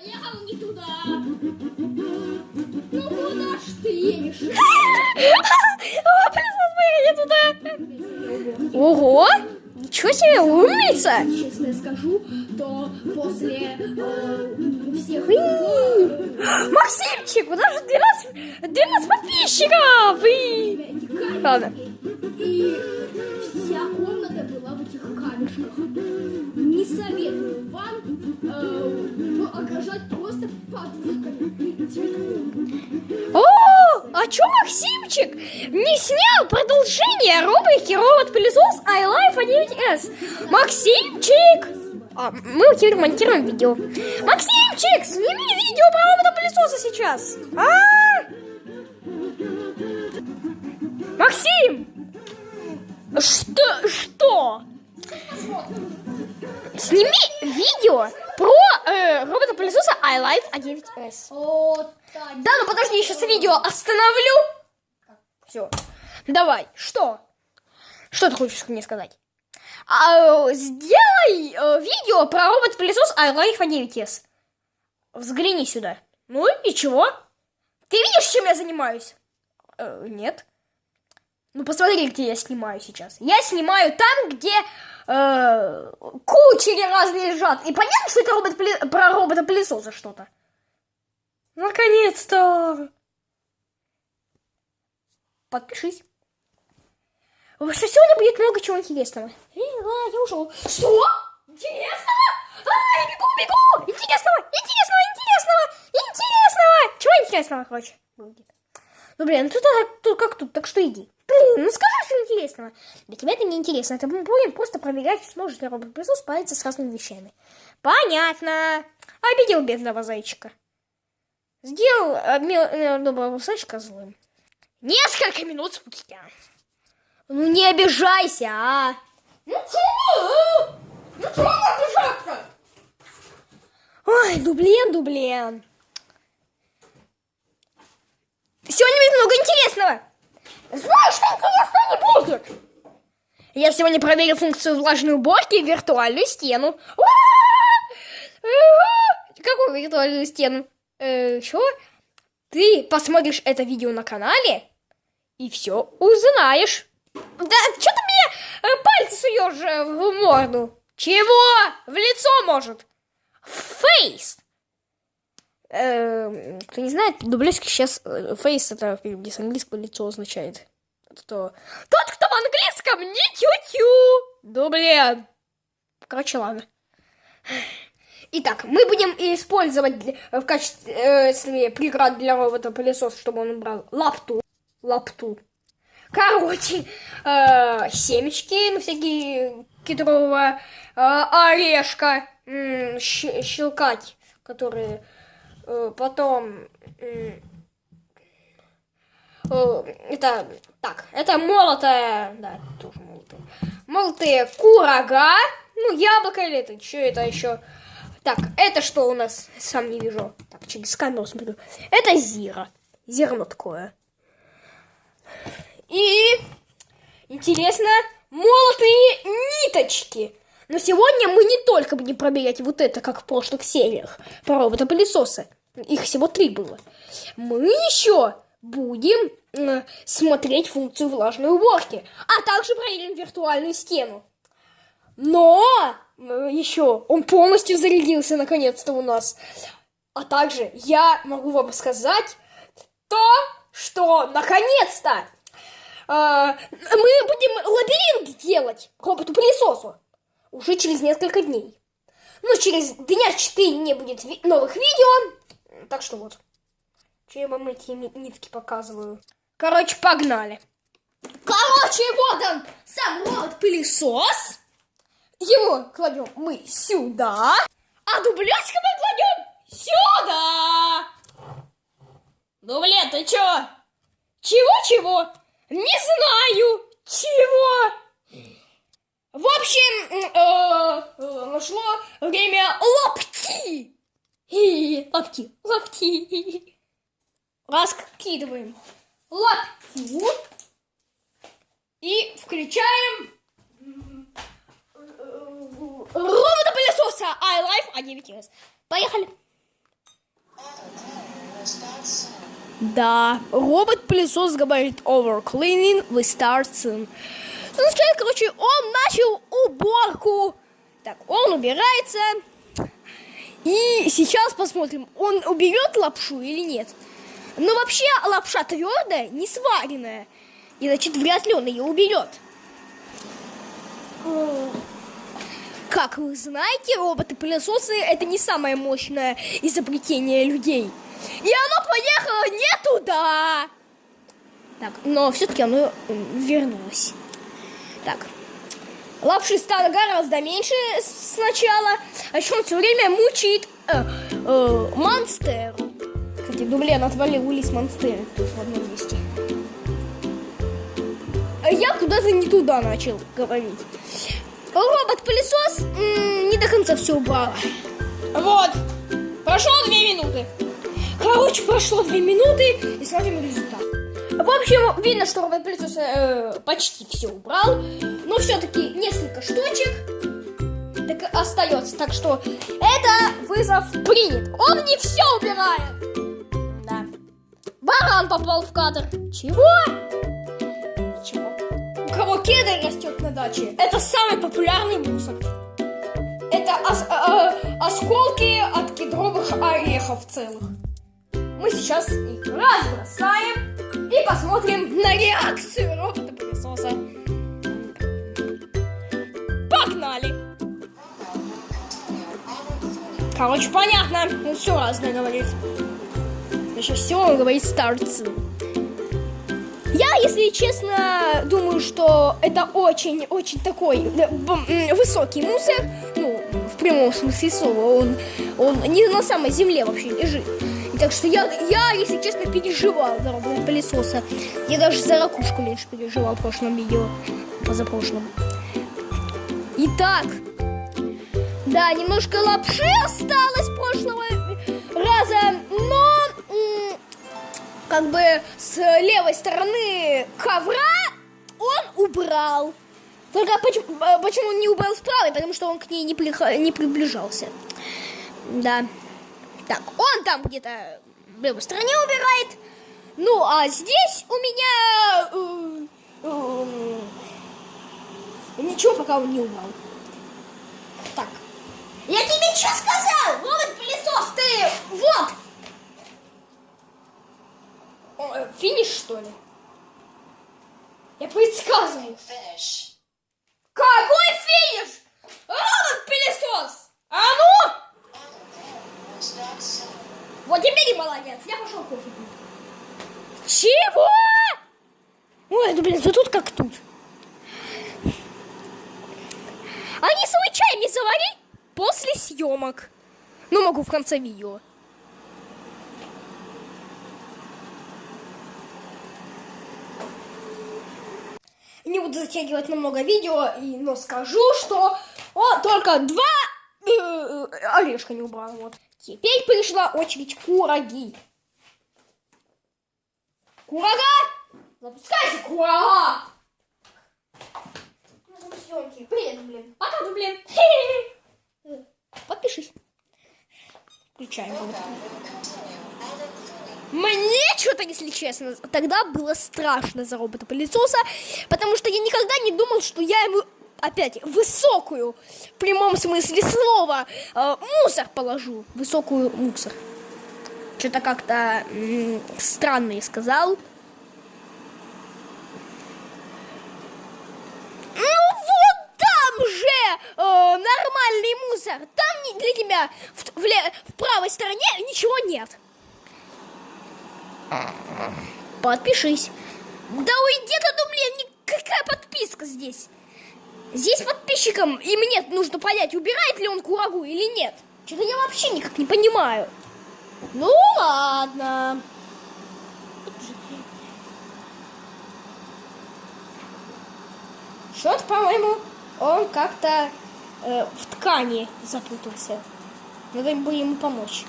Поехал не туда. Ну куда ж ты едешь? О, поехал не туда. Ого! Ничего себе, умница! Честно скажу, то после э, всех Максимчик, у нас же 12, 12 подписчиков! И... Ладно. и вся комната была в этих камешках. Не советую вам э, окружать просто подушками цветком. О, а чё Максимчик не снял продолжение рубрики робот-пылесос iLife 9s? Максимчик! А, мы теперь монтируем видео. Максимчик, сними видео про робота-пылесоса сейчас. А? Максим! Что? Что? Сними видео про э, робота-пылесоса iLife 9s. Вот так. Да, ну подожди, я сейчас видео остановлю. Все. Давай, что? Что ты хочешь мне сказать? А, сделай э, видео про робот-пылесос iLife 9s. Взгляни сюда. Ну и чего? Ты видишь, чем я занимаюсь? Э, нет. Ну посмотри, где я снимаю сейчас. Я снимаю там, где э, кучери разные лежат. И понятно, что это робот про робота-пылесоса что-то. Наконец-то! Подпишись. Потому что сегодня будет много чего интересного. Э, а, я ушел. Что? Интересного? А, я бегу, бегу! Интересного, интересного, интересного, интересного! Чего интересного, короче? Ну, блин, тут, а, тут как тут, так что иди. Блин, ну скажи, что интересного. Для тебя это не интересно. Это мы будем просто проверять, сможет ли робот-пылесос справиться с разными вещами. Понятно. Обидел бедного зайчика. Сделал мил- э, доброго зайчика злым. Несколько минут спустя. Ну не обижайся, а! Ну чего? Ну чего обижаться? Ой, дублен, дублен. Сегодня будет много интересного. Знаешь, что интересного не будет? Я сегодня проверил функцию влажной уборки и виртуальную стену. Ура! Какую виртуальную стену? Э, что? Ты посмотришь это видео на канале и все узнаешь. Да что ты мне э, пальцы суешь э, в морду? Чего? В лицо, может? Фейс. Э, кто не знает, дублёжки сейчас фейс это переводе с английского лицо означает. Что тот, кто в английском, не тю-тю. Дублен. Короче, ладно. Итак, мы будем использовать для- в качестве э, преград для робота пылесос, чтобы он убрал лапту. Лапту. Короче, э, семечки, ну, всякие кедрового э, орешка, щ- щелкать, которые э, потом... м, э, это, так, это молотая, да, тоже молотая. Молотые курага, ну, яблоко или это, что это еще? Так, это что у нас? Сам не вижу. Так, через камеру смотрю. Это зира. Зерно такое. И интересно, молотые ниточки. Но сегодня мы не только будем проверять вот это, как в прошлых сериях, про робота-пылесоса. Их всего три было. Мы еще будем э, смотреть функцию влажной уборки, а также проверим виртуальную стену. Но еще он полностью зарядился наконец-то у нас. А также я могу вам сказать то, что наконец-то э, мы будем лабиринт делать роботу-пылесосу уже через несколько дней. Ну, через дня 4 не будет ви- новых видео. Так что вот. Че я вам эти ни- нитки показываю? Короче, погнали. Короче, вот он, сам робот-пылесос. Его кладем мы сюда, а дублетика мы кладем сюда. Дублет, ты чё? Чего-чего? Не знаю. Чего? В общем, м, э, э, нашло время лапти. И лапти, лапти. Раскидываем лаптю и включаем робота-пылесоса iLife A9S. Поехали. Да, робот-пылесос говорит over cleaning, we start soon. Означает, короче, он начал уборку. Так, он убирается. И сейчас посмотрим, он уберет лапшу или нет. Но вообще лапша твердая, не сваренная. И значит, вряд ли он ее уберет. Как вы знаете, роботы-пылесосы это не самое мощное изобретение людей. И оно поехало не туда. Так, но все-таки оно вернулось. Так, лапши стало гораздо меньше сначала, а еще он все время мучает э, э, монстеру. Кстати, дублен отвалил улис монстеры тут в одном месте. А я куда-то не туда начал говорить. Робот-пылесос не до конца все убрал. Вот, прошло две минуты. Короче, прошло две минуты и смотрим результат. В общем, видно, что робот-пылесос э, почти все убрал, но все-таки несколько штучек так остается. Так что это вызов принят. Он не все убирает. Да. Баран попал в кадр. Чего? Чего? У кого кедр растет на даче, это самый популярный мусор. Это ос э, осколки от кедровых орехов целых. Мы сейчас их разбросаем и посмотрим на реакцию робота-пылесоса. Короче, понятно. Он все разное говорит. Еще все он говорит старцы. Я, если честно, думаю, что это очень-очень такой высокий мусор. Ну, в прямом смысле слова. Он, он не на самой земле вообще лежит. Так что я, я, если честно, переживал за робот пылесоса. Я даже за ракушку меньше переживал в прошлом видео. Позапрошлом. Итак. Да, немножко лапши осталось прошлого раза, но как бы с левой стороны ковра он убрал. Только почему, почему он не убрал с? Потому что он к ней не, при, не приближался. Да. Так, он там где-то в левой стороне убирает. Ну, а здесь у меня... Э, э, ничего пока он не убрал. Я сказал? Вот пылесос, ты... Вот! О, э, финиш, что ли? Я предсказываю. Какой финиш? Робот-пылесос! А ну! Вот теперь и молодец. Я пошел кофе пить. Чего? Ой, ну блин, ты тут как тут. Они свой чай не завари после съемок. Ну, могу в конце видео. Не буду затягивать намного видео, но скажу, что о, только два э, э, орешка не убрал. Вот. Теперь пришла очередь кураги. Курага! Запускайся, курага! Съемки. Привет, блин. Пока, блин. Включаем. Мне что-то, если честно, тогда было страшно за робота-пылесоса, потому что я никогда не думал, что я ему опять высокую, в прямом смысле слова, э, мусор положу. Высокую мусор. Что-то как-то странно я сказал. Ну вот там же э, нормальный мусор. Там для тебя в, в, в правой стороне ничего нет. Подпишись. Да уйди ты, блин, какая подписка здесь? Здесь подписчикам и мне нужно понять, убирает ли он курагу или нет. Что-то я вообще никак не понимаю. Ну ладно. Что-то, по-моему, он как-то э, в ткани запутался. Надо бы ему помочь.